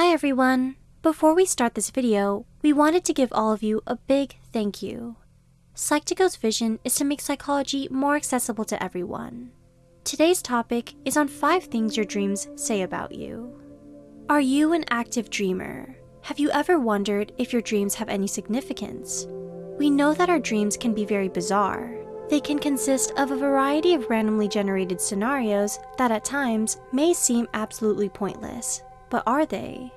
Hi everyone! Before we start this video, we wanted to give all of you a big thank you. Psych2Go's vision is to make psychology more accessible to everyone. Today's topic is on 5 things your dreams say about you. Are you an active dreamer? Have you ever wondered if your dreams have any significance? We know that our dreams can be very bizarre. They can consist of a variety of randomly generated scenarios that at times may seem absolutely pointless, but are they?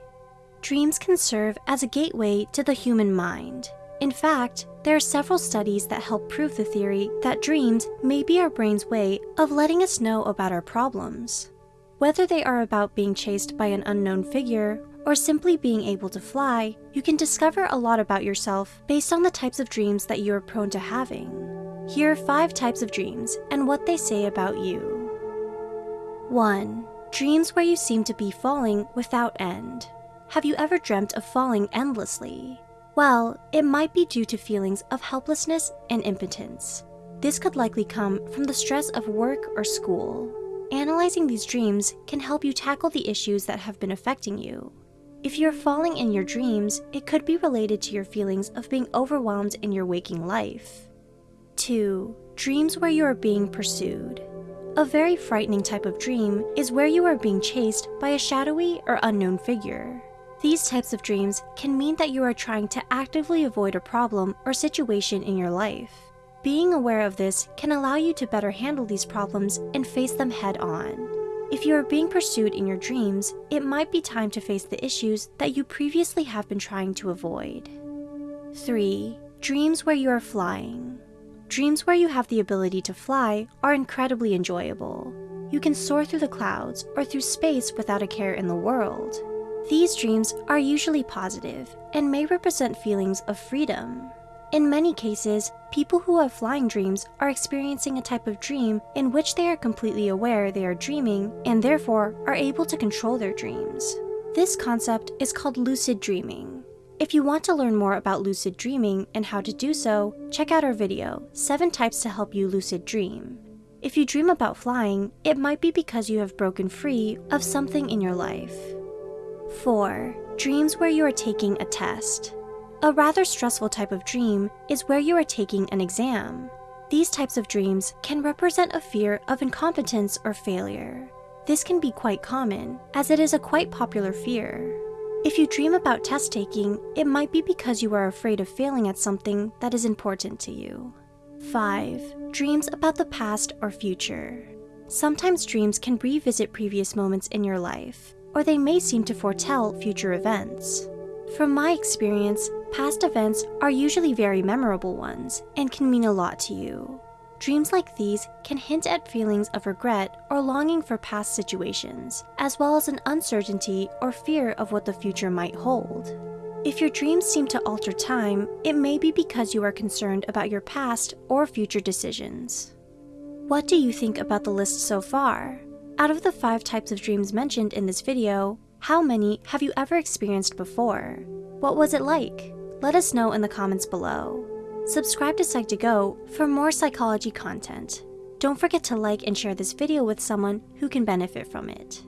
Dreams can serve as a gateway to the human mind. In fact, there are several studies that help prove the theory that dreams may be our brain's way of letting us know about our problems. Whether they are about being chased by an unknown figure or simply being able to fly, you can discover a lot about yourself based on the types of dreams that you are prone to having. Here are 5 types of dreams and what they say about you. 1. Dreams where you seem to be falling without end. Have you ever dreamt of falling endlessly? Well, it might be due to feelings of helplessness and impotence. This could likely come from the stress of work or school. Analyzing these dreams can help you tackle the issues that have been affecting you. If you're falling in your dreams, it could be related to your feelings of being overwhelmed in your waking life. 2. Dreams where you are being pursued. A very frightening type of dream is where you are being chased by a shadowy or unknown figure. These types of dreams can mean that you are trying to actively avoid a problem or situation in your life. Being aware of this can allow you to better handle these problems and face them head on. If you are being pursued in your dreams, it might be time to face the issues that you previously have been trying to avoid. 3. Dreams where you are flying. Dreams where you have the ability to fly are incredibly enjoyable. You can soar through the clouds or through space without a care in the world. These dreams are usually positive and may represent feelings of freedom. In many cases, people who have flying dreams are experiencing a type of dream in which they are completely aware they are dreaming and therefore are able to control their dreams. This concept is called lucid dreaming. If you want to learn more about lucid dreaming and how to do so, check out our video, 7 Types to Help You Lucid Dream. If you dream about flying, it might be because you have broken free of something in your life. 4. Dreams where you are taking a test. A rather stressful type of dream is where you are taking an exam. These types of dreams can represent a fear of incompetence or failure. This can be quite common, as it is a quite popular fear. If you dream about test taking, it might be because you are afraid of failing at something that is important to you. 5. Dreams about the past or future. Sometimes dreams can revisit previous moments in your life, or they may seem to foretell future events. From my experience, past events are usually very memorable ones and can mean a lot to you. Dreams like these can hint at feelings of regret or longing for past situations, as well as an uncertainty or fear of what the future might hold. If your dreams seem to alter time, it may be because you are concerned about your past or future decisions. What do you think about the list so far? Out of the five types of dreams mentioned in this video, how many have you ever experienced before? What was it like? Let us know in the comments below. Subscribe to Psych2Go for more psychology content. Don't forget to like and share this video with someone who can benefit from it.